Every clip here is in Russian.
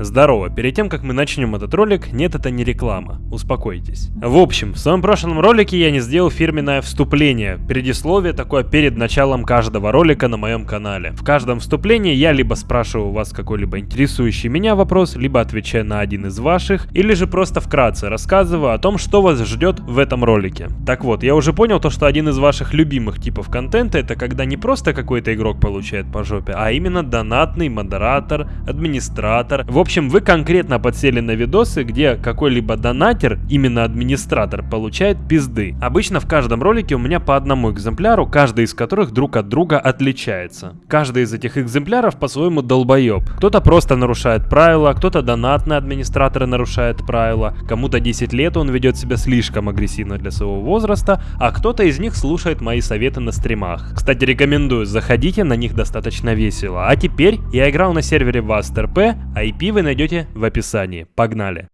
Здорово, перед тем как мы начнем этот ролик, нет это не реклама, успокойтесь. В общем, в своем прошлом ролике я не сделал фирменное вступление, предисловие такое перед началом каждого ролика на моем канале. В каждом вступлении я либо спрашиваю у вас какой-либо интересующий меня вопрос, либо отвечаю на один из ваших, или же просто вкратце рассказываю о том, что вас ждет в этом ролике. Так вот, я уже понял то, что один из ваших любимых типов контента это когда не просто какой-то игрок получает по жопе, а именно донатный модератор, администратор. В общем, вы конкретно подсели на видосы, где какой-либо донатер, именно администратор, получает пизды. Обычно в каждом ролике у меня по одному экземпляру, каждый из которых друг от друга отличается. Каждый из этих экземпляров по-своему долбоеб. Кто-то просто нарушает правила, кто-то донатный администратор нарушает правила, кому-то 10 лет он ведет себя слишком агрессивно для своего возраста, а кто-то из них слушает мои советы на стримах. Кстати, рекомендую, заходите, на них достаточно весело. А теперь я играл на сервере VastRP, IP вы найдете в описании. Погнали!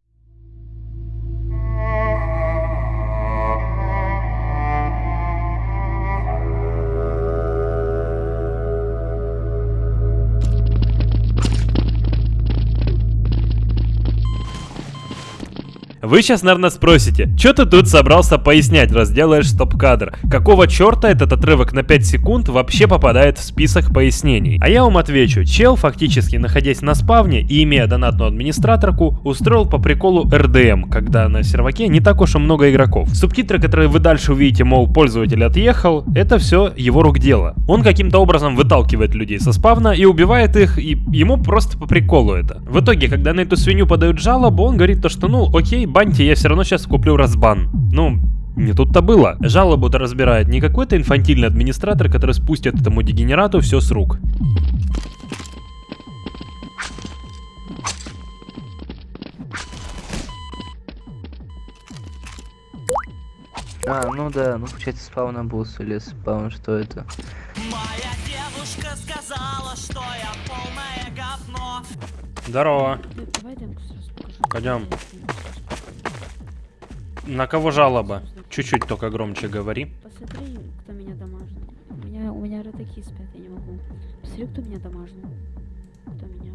Вы сейчас, наверное, спросите, что ты тут собрался пояснять, раз делаешь стоп-кадр? Какого черта этот отрывок на 5 секунд вообще попадает в список пояснений? А я вам отвечу, чел, фактически находясь на спавне и имея донатную администраторку, устроил по приколу RDM, когда на серваке не так уж и много игроков. Субтитры, которые вы дальше увидите, мол, пользователь отъехал, это все его рук дело. Он каким-то образом выталкивает людей со спавна и убивает их, и ему просто по приколу это. В итоге, когда на эту свинью подают жалобу, он говорит то, что ну окей, баньте, я все равно сейчас куплю разбан. Ну, не тут-то было. Жалобу-то разбирает не какой-то инфантильный администратор, который спустит этому дегенерату все с рук. А, ну да, ну получается спавна бус или спаун, что это? Моя девушка сказала, что я полное говно. Здорово. Пойдем. На кого жалоба? Чуть-чуть только громче говори. Посмотри, кто меня дамажил. У меня, у меня ротаки спят, я не могу. Посмотри, кто меня дамажил. Кто меня...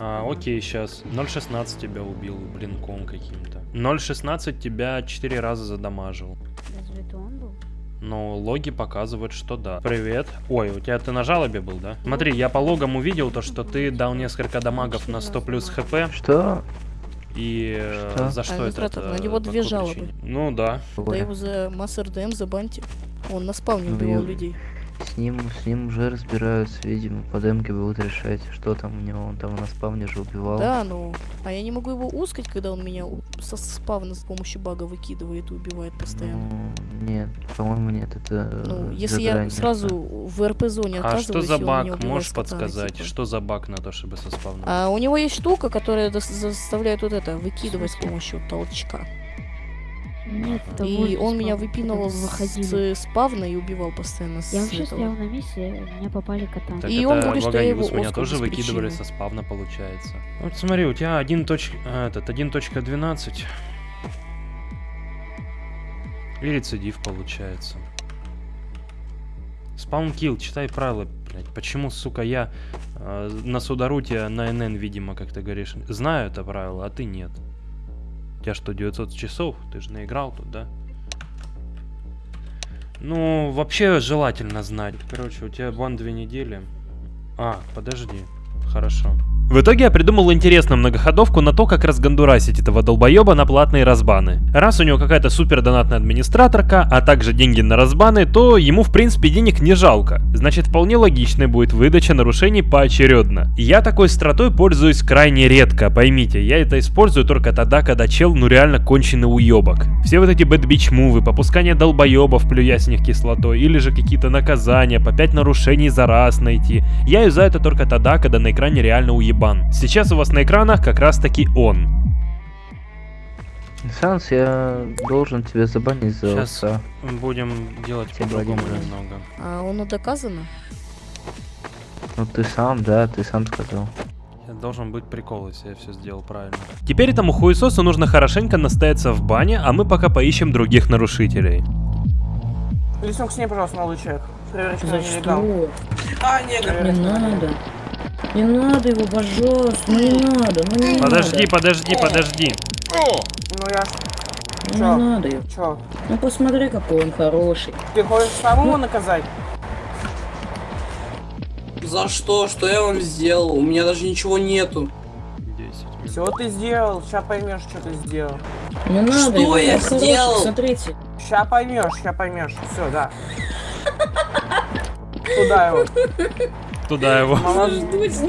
А, окей, сейчас. 0.16 тебя убил блинком каким-то. 0.16 тебя 4 раза задамажил. Разве это он был? Но логи показывают, что да. Привет. Ой, у тебя ты на жалобе был, да? Смотри, я по логам увидел то, что ты дал несколько дамагов на 100 плюс хп. Что? И э, Что? за что это? Администратор, это на него по две жалобы. причине? Ну да. Да его за масс РДМ забаньте. Он на спавне убивал людей. С ним, с ним уже разбираются, видимо, по демке будут решать, что там у него, он там на спавне же убивал. Да, ну. А я не могу его ускать, когда он меня со спавна с помощью бага выкидывает и убивает постоянно. Ну, нет, по-моему, нет, это Ну, э, если я сразу в РП-зоне А что за баг? Можешь подсказать? типа. Что за баг на то, чтобы со спавном? А у него есть штука, которая заставляет вот это выкидывать с помощью толчка. Нет, это И он меня выпинывал с, спавна и убивал постоянно с Я вообще этого. стоял на месте, меня попали кота. Так И он говорит, что я его меня тоже выкидывали со спавна, получается. Вот смотри, у тебя 1. точ- а, этот 1.12. И рецидив получается. Спаун килл, читай правила, блядь. Почему, сука, я э, на Сударуте на НН, видимо, как ты говоришь, знаю это правило, а ты нет. Тебя что, 900 часов? Ты же наиграл тут, да? Ну, вообще желательно знать. Короче, у тебя бан две недели. А, подожди. Хорошо. В итоге я придумал интересную многоходовку на то, как разгандурасить этого долбоеба на платные разбаны. Раз у него какая-то супер донатная администраторка, а также деньги на разбаны, то ему в принципе денег не жалко. Значит, вполне логичной будет выдача нарушений поочередно. Я такой стратой пользуюсь крайне редко, поймите, я это использую только тогда, когда чел ну реально конченый уебок. Все вот эти бэтбич мувы, попускание долбоебов, плюя с них кислотой, или же какие-то наказания, по 5 нарушений за раз найти. Я юзаю это только тогда, когда на экране реально уебан. Сейчас у вас на экранах как раз таки он. Санс, я должен тебя забанить за Сейчас овца. будем делать по-другому немного. А оно доказано? Ну ты сам, да, ты сам сказал. Я должен быть прикол, если я все сделал правильно. Теперь этому хуесосу нужно хорошенько настояться в бане, а мы пока поищем других нарушителей. Лесок с ней, пожалуйста, молодой человек. Проверочка нелегал. что? А, негр. Не надо. Не надо его, пожалуйста, ну не надо, ну не Подожди, надо. подожди, подожди. Ну я. Ну Чё? не надо его. Чё? Ну посмотри, какой он хороший. Ты хочешь самого наказать? За что? Что я вам сделал? У меня даже ничего нету. 10 Все ты сделал, ща поймешь, что ты сделал. Не надо Что его, я хороший, сделал? смотрите. Ща поймешь, ща поймешь. Все, да. Туда его. Туда его. Молодец.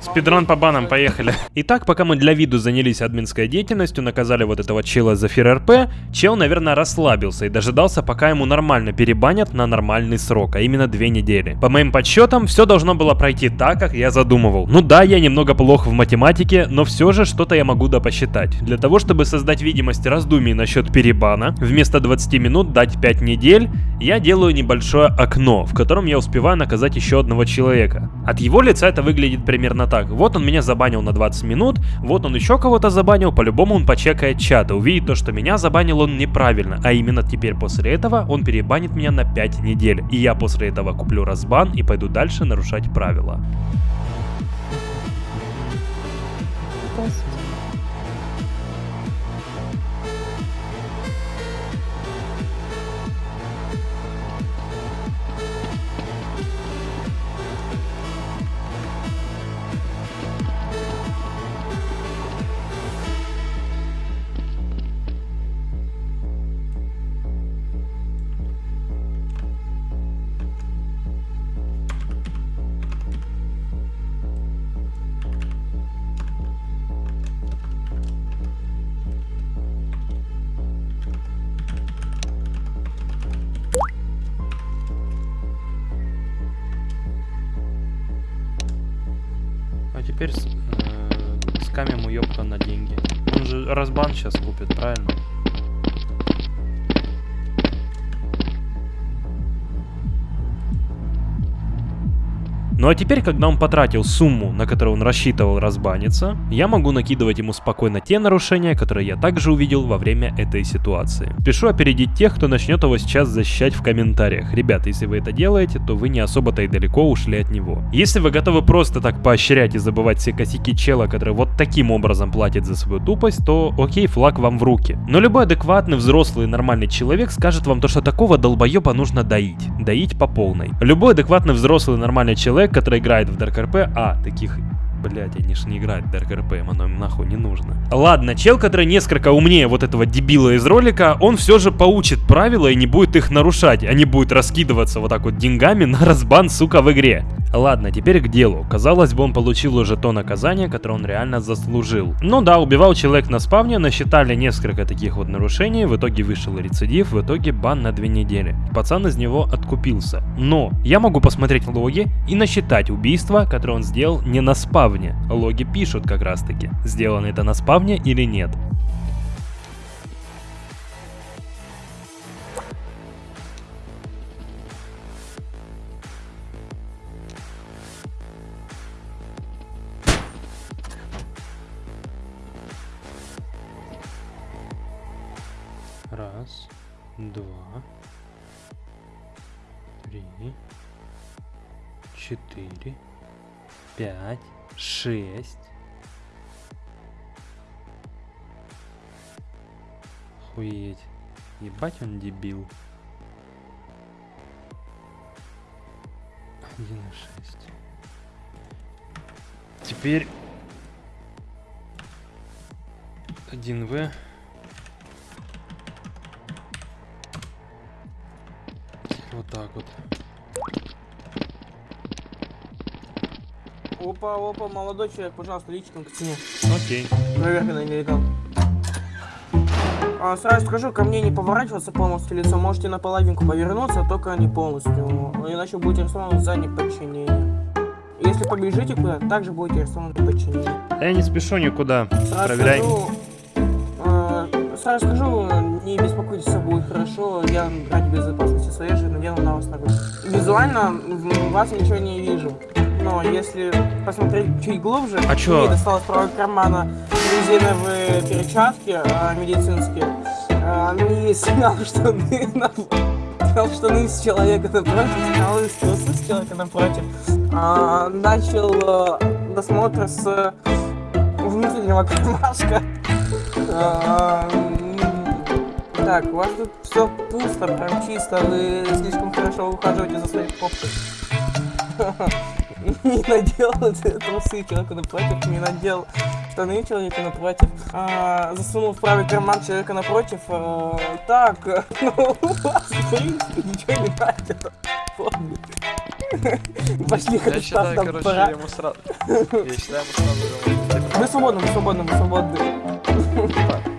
Спидран по банам, поехали. Итак, пока мы для виду занялись админской деятельностью, наказали вот этого чела за фир РП, чел, наверное, расслабился и дожидался, пока ему нормально перебанят на нормальный срок, а именно две недели. По моим подсчетам, все должно было пройти так, как я задумывал. Ну да, я немного плох в математике, но все же что-то я могу да посчитать. Для того, чтобы создать видимость раздумий насчет перебана, вместо 20 минут дать 5 недель, я делаю небольшое окно, в котором я успеваю наказать еще одного человека. От его лица это выглядит примерно так. Вот он меня забанил на 20 минут, вот он еще кого-то забанил, по-любому он почекает чат и увидит то, что меня забанил он неправильно, а именно теперь после этого он перебанит меня на 5 недель. И я после этого куплю разбан и пойду дальше нарушать правила. А теперь э, скамим уёбка на деньги. Он же разбан сейчас купит, правильно? Ну а теперь, когда он потратил сумму, на которую он рассчитывал разбаниться, я могу накидывать ему спокойно те нарушения, которые я также увидел во время этой ситуации. Спешу опередить тех, кто начнет его сейчас защищать в комментариях. Ребята, если вы это делаете, то вы не особо-то и далеко ушли от него. Если вы готовы просто так поощрять и забывать все косяки чела, который вот таким образом платит за свою тупость, то окей, флаг вам в руки. Но любой адекватный, взрослый, нормальный человек скажет вам то, что такого долбоеба нужно доить. Доить по полной. Любой адекватный, взрослый, нормальный человек, который играет в Dark RP, а, таких Блять, они ж не играют Dark RP, оно им нахуй не нужно. Ладно, чел, который несколько умнее вот этого дебила из ролика, он все же поучит правила и не будет их нарушать, а не будет раскидываться вот так вот деньгами на разбан, сука, в игре. Ладно, теперь к делу. Казалось бы, он получил уже то наказание, которое он реально заслужил. Ну да, убивал человек на спавне, насчитали несколько таких вот нарушений, в итоге вышел рецидив, в итоге бан на две недели. Пацан из него откупился. Но я могу посмотреть логи и насчитать убийства, которые он сделал не на спавне. Логи пишут как раз таки, сделано это на спавне или нет. Ебать он дебил. Один и шесть. Теперь... Один В. Вот так вот. Опа, опа, молодой человек, пожалуйста, лично к цене. Окей. Проверка на нелегал. А, сразу скажу, ко мне не поворачиваться полностью лицом, можете на половинку повернуться, только не полностью, иначе будете арестованы за неподчинение. Если побежите куда, также будете арестованы за подчинение. Я не спешу никуда. Сразу Проверяй. скажу, э, сразу скажу, не беспокойтесь, все будет хорошо, я ради безопасности своей же надену на вас ногу. Визуально в вас ничего не вижу. Но если посмотреть чуть глубже, А чё? досталось правого кармана резиновые перчатки э, медицинские, э, ну и снял штаны на снял штаны с человека напротив, снял из трусы с человека напротив, а, начал э, досмотр с э, внутреннего кармашка. Так, у вас тут все пусто, прям чисто, вы слишком хорошо ухаживаете за своей попкой. Не надел трусы человеку напротив, не надел штаны человека напротив, а, засунул в правый карман человека напротив. а, так, ну, у вас, в принципе, ничего не. Помни. Пошли, Я считаю, короче, пора. ему сразу... Я считаю, ему сразу. Вы свободны, вы свободны, вы свободны.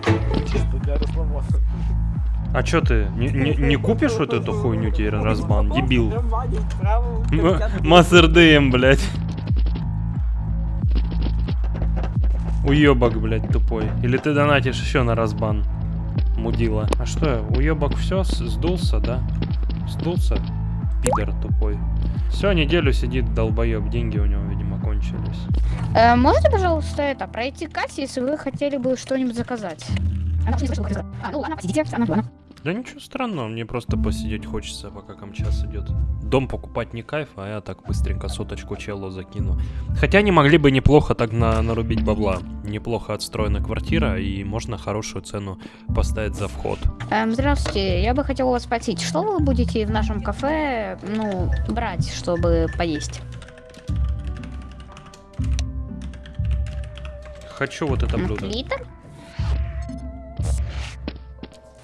А чё ты, не, не- не купишь вот эту хуйню тебе разбан, дебил? М- Мастер ДМ, блядь. Уебок, блядь, тупой. Или ты донатишь еще на разбан? Мудила. А что, уебок все сдулся, да? Сдулся? Пидор тупой. Все, неделю сидит долбоеб, деньги у него, видимо, кончились. Э, можете, пожалуйста, это, пройти кассе, если вы хотели бы что-нибудь заказать? Она не слышала. А, ну ладно, посидите, она, она. Да ничего странного, мне просто посидеть хочется, пока камчас идет. Дом покупать не кайф, а я так быстренько соточку челу закину. Хотя они могли бы неплохо так на, нарубить бабла. Неплохо отстроена квартира, и можно хорошую цену поставить за вход. Эм, здравствуйте, я бы хотела вас спросить, что вы будете в нашем кафе, ну, брать, чтобы поесть? Хочу вот это блюдо. Литр?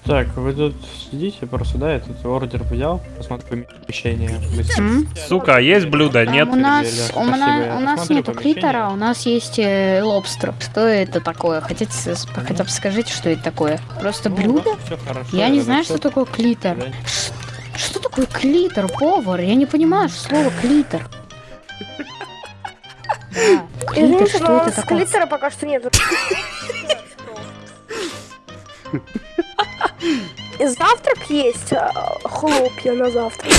Так, вы тут сидите просто, да, я тут ордер взял, посмотрю помещение. Сука, а есть блюдо? Нет? У нас, у, я у нас нету клитора, у нас есть э, лобстер. Что это такое? Хотите, хотя бы скажите, что это такое? Просто Ну, блюдо? хорошо, Я не знаю, что такое. Да. Ш- Что такое клитор, повар? Я не понимаю слово клитор. Да, клитор, что это такое? клитора пока что нет. И завтрак есть, а, хлопья на завтрак.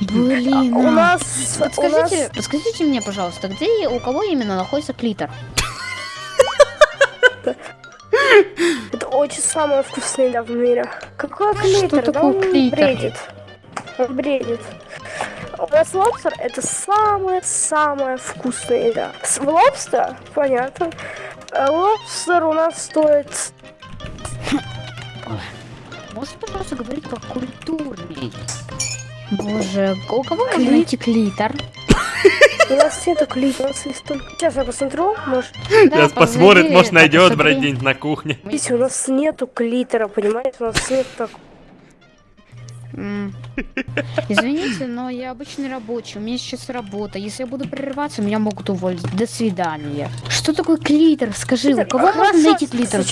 Блин, У а. нас, у Подскажите, нас подскажите мне, пожалуйста, где и у кого именно находится клитор? это очень самая вкусная еда в мире. Какой клитор? Да такое он клитор? бредит. Он бредит. У нас лобстер это самая-самая вкусная еда. С лобстер, понятно. А Лобстер у нас стоит пожалуйста, говорить покультурней? Боже, у кого можно найти клитор? У нас нету клитора, у нас есть только... Сейчас я посмотрю, может... Сейчас посмотрит, может найдет, блядь, блядь, где-нибудь на кухне. Видите, у нас нету клитора, понимаете? У нас нет так... Извините, но я обычный рабочий, у меня сейчас работа. Если я буду прерываться, меня могут уволить. До свидания. Что такое клитор? Скажи, у кого можно найти клитор?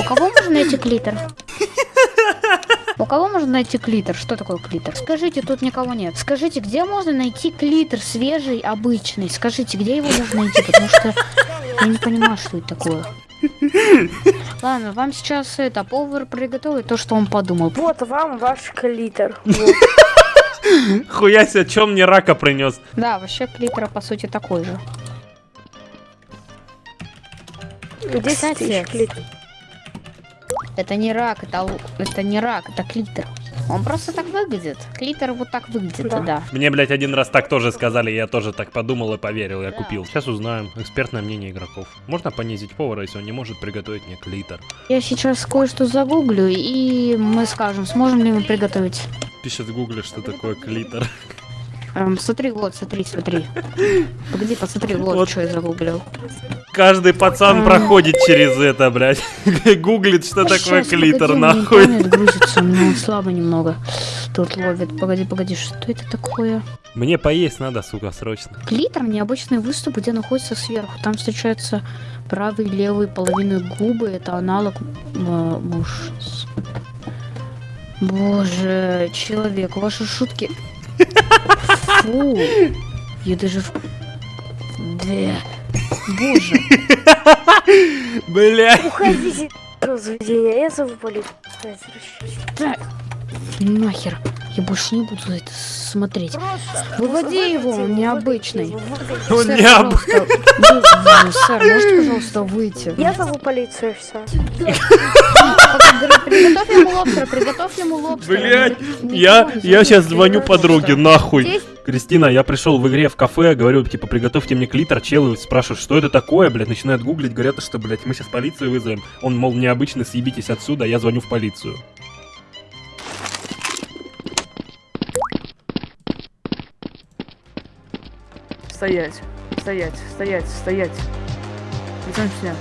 У кого можно найти клитор? У кого можно найти клитор? Что такое клитор? Скажите, тут никого нет. Скажите, где можно найти клитор свежий, обычный? Скажите, где его можно найти? Потому что я не понимаю, что это такое. Ладно, вам сейчас это повар приготовит то, что он подумал. Вот вам ваш клитор. Вот. Хуя себе, чем мне рака принес? Да, вообще клитор по сути такой же. 10 Кстати, тысяч клитор. Это не рак, это, это не рак, это клитор. Он просто так выглядит. Клитор вот так выглядит, да. Да. Мне, блядь, один раз так тоже сказали, я тоже так подумал и поверил, я купил. Сейчас узнаем экспертное мнение игроков. Можно понизить повара, если он не может приготовить мне клитор? Я сейчас кое-что загуглю, и мы скажем, сможем ли мы приготовить. Пишет в гугле, что такое клитор. Эм, смотри, вот, смотри, смотри. Погоди, посмотри, вот, Вот. что я загуглил. Каждый пацан А. проходит через это, блядь. Гуглит, что такое Щас, клитор, погоди, нахуй. интернет грузится, он слабо немного. Тут ловит. Погоди, погоди, что это такое? Мне поесть надо, сука, срочно. Клитор необычный выступ, где находится сверху. Там встречаются правые и левые половины губы. Это аналог э, муж. Боже, человек, ваши шутки. Фу. Я даже... в- Да. Боже. Бля. Уходите из заведения, я зову полицию. Нахер. Я больше не буду это смотреть. Просто Выводи его, он необычный. Он Сэр, не об- пожалуйста, вы- вы- Сэр, можете, пожалуйста, выйти? Я зову полицию, все. Приготовь ему лобстера, приготовь ему лобстера. Блять, я, я сейчас звоню подруге, нахуй. Кристина, я пришел в игре в кафе, говорю, типа, приготовьте мне клитор, челы спрашивают, что это такое, блядь, начинают гуглить, говорят, что, блядь, мы сейчас полицию вызовем. Он, мол, необычно, съебитесь отсюда, я звоню в полицию. Стоять, стоять, стоять, стоять. К стене.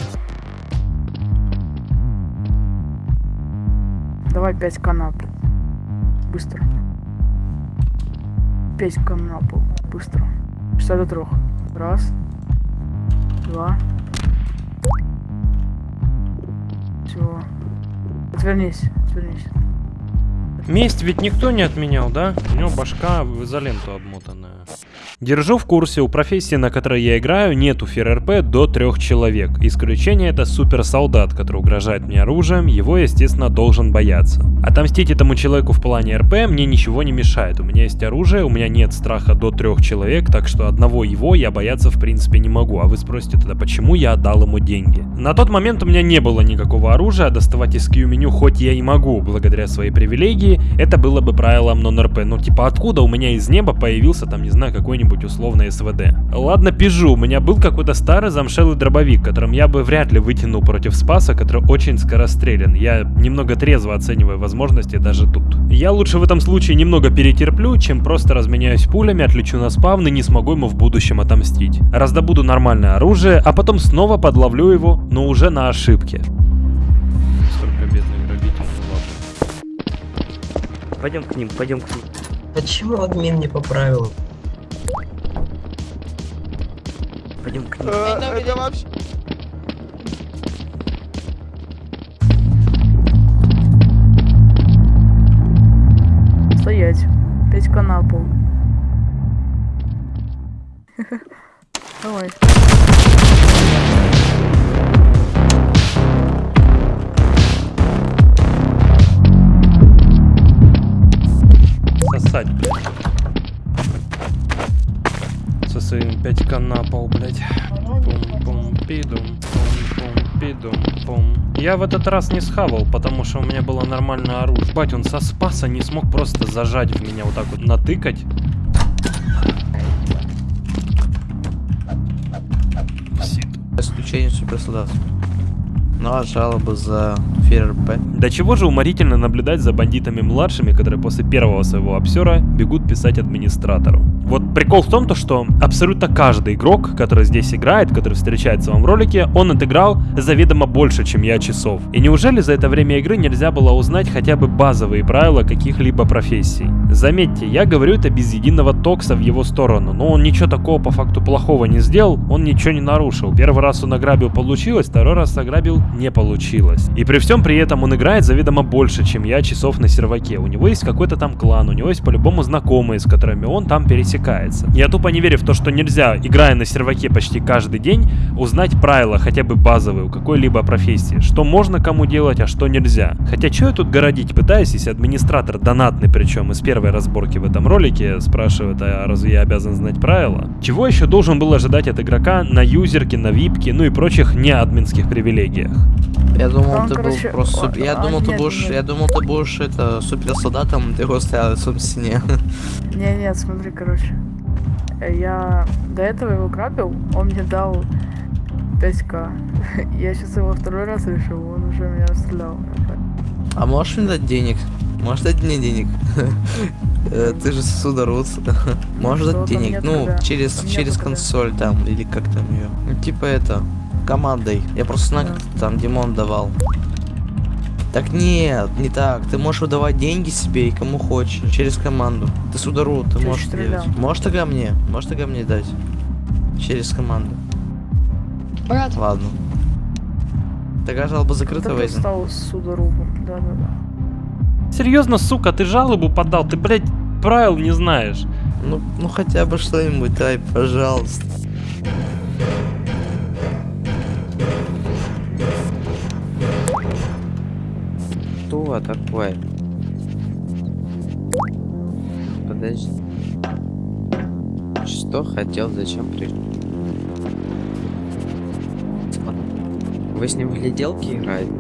Давай 5 канап. Быстро. 5 канапов. Быстро. 60 до 3. Раз. Два. Все. Отвернись, отвернись. Месть ведь никто не отменял, да? У него башка в изоленту обмотанная. Держу в курсе, у профессии, на которой я играю, нету ФРРП до трех человек. Исключение это суперсолдат, который угрожает мне оружием, его, естественно, должен бояться. Отомстить этому человеку в плане РП мне ничего не мешает. У меня есть оружие, у меня нет страха до трех человек, так что одного его я бояться в принципе не могу. А вы спросите тогда, почему я отдал ему деньги? На тот момент у меня не было никакого оружия, доставать из Q-меню хоть я и могу, благодаря своей привилегии, это было бы правилом нон-РП. Ну типа откуда у меня из неба появился там, не знаю, какой-нибудь условный СВД? Ладно, пижу, у меня был какой-то старый замшелый дробовик, которым я бы вряд ли вытянул против Спаса, который очень скорострелен. Я немного трезво оцениваю возможности даже тут. Я лучше в этом случае немного перетерплю, чем просто разменяюсь пулями, отлечу на спавн и не смогу ему в будущем отомстить. Раздобуду нормальное оружие, а потом снова подловлю его, но уже на ошибке. Пойдем к ним, пойдем к ним. Почему админ не поправил? Пойдем к ним. Э, Это вообще... Стоять. 5 канапов. Давай. Со своим 5к на пол, блядь. Пум-пум-пидум, пум-пум-пидум-пум. Я в этот раз не схавал, потому что у меня было нормальное оружие. Бать, он со спаса не смог просто зажать в меня вот так вот, натыкать. Исключение суперсолдат. А жалобы за ФРП? До чего же уморительно наблюдать за бандитами младшими, которые после первого своего обсера бегут писать администратору. Вот прикол в том, то, что абсолютно каждый игрок, который здесь играет, который встречается в ролике, он отыграл заведомо больше, чем я часов. И неужели за это время игры нельзя было узнать хотя бы базовые правила каких-либо профессий? Заметьте, я говорю это без единого токса в его сторону, но он ничего такого по факту плохого не сделал, он ничего не нарушил. Первый раз он ограбил, получилось, второй раз ограбил, не получилось. И при всем при этом он играет заведомо больше, чем я часов на серваке. У него есть какой-то там клан, у него есть по-любому знакомые, с которыми он там пересекается. Я тупо не верю в то, что нельзя, играя на серваке почти каждый день, узнать правила хотя бы базовые у какой-либо профессии. Что можно кому делать, а что нельзя. Хотя что я тут городить пытаюсь, если администратор донатный причем из первой разборки в этом ролике спрашивает, а разве я обязан знать правила? Чего еще должен был ожидать от игрока на юзерке, на випке, ну и прочих неадминских привилегиях? Я думал, Там, ты короче, был просто... суп- Я а, думал, ты нет, будешь... нет. Я думал, ты будешь это суперсолдатом, ты его стоял лицом к стене. Не, нет, смотри, короче. Я до этого его грабил, он мне дал 5к. Я сейчас его второй раз решил, он уже меня расстрелял. А можешь мне дать денег? Можешь дать мне денег? Э, Ты же судород. Можешь дать денег? Ну, через через консоль там, или как там ее. Ну, типа это, командой. Я просто знаю, как там Димон давал. Так нет, не так. Ты можешь выдавать деньги себе и кому хочешь, через команду. Ты судород, ты Ты можешь стрелял. делать. Можешь тогда мне? Можешь тогда мне дать? Через команду. Брат. Ладно. Такая жалоба закрыта, Кто Вейзен. стал судорогом, да-да-да. Серьезно, сука, ты жалобу подал, ты, блядь, правил не знаешь. Ну, ну хотя бы что-нибудь дай, пожалуйста. Что такое? Подожди. Что хотел, зачем пришел? Вы с ним в гляделки играете?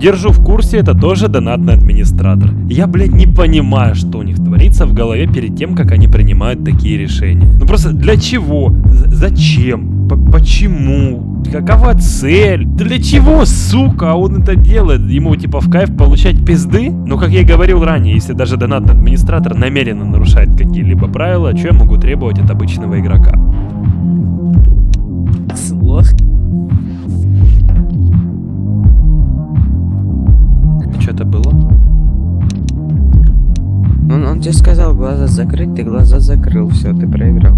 Держу в курсе, это тоже донатный администратор. Я, блядь, не понимаю, что у них творится в голове перед тем, как они принимают такие решения. Ну просто для чего? З- зачем? П- почему? Какова цель? Для чего, сука, он это делает? Ему типа в кайф получать пизды? Ну, как я и говорил ранее, если даже донатный администратор намеренно нарушает какие-либо правила, что я могу требовать от обычного игрока? Слох. Он, тебе сказал глаза закрыть, ты глаза закрыл, все, ты проиграл.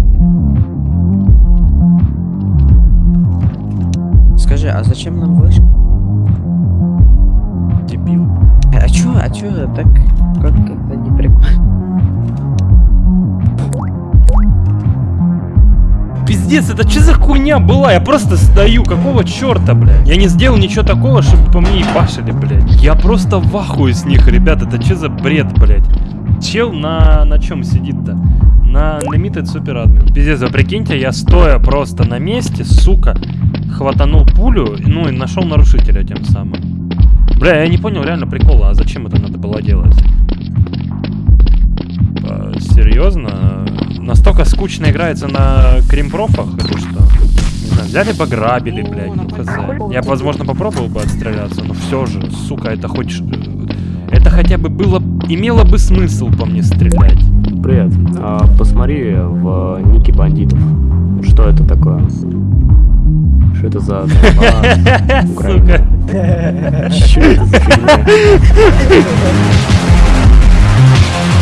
Скажи, а зачем нам вышка? Дебил. А чё, а чё так как как-то не прикольно? Пиздец, это что за хуйня была? Я просто стою, какого черта, блядь? Я не сделал ничего такого, чтобы по мне ебашили, блядь. Я просто в ахуе с них, ребят, это что за бред, блядь? Чел на, на чем сидит-то? На Limited Super Admin. Пиздец, вы прикиньте, я стоя просто на месте, сука, хватанул пулю, ну и нашел нарушителя тем самым. Бля, я не понял реально прикола, а зачем это надо было делать? Серьезно? Настолько скучно играется на кримпрофах что? Не знаю, взяли бы грабили, блядь, ну хз. Я возможно, попробовал бы отстреляться, но все же, сука, это хоть... Это хотя бы было... Имело бы смысл по мне стрелять. Привет. А, посмотри в нике бандитов. Что это такое? Что это за? Сука. Что это за?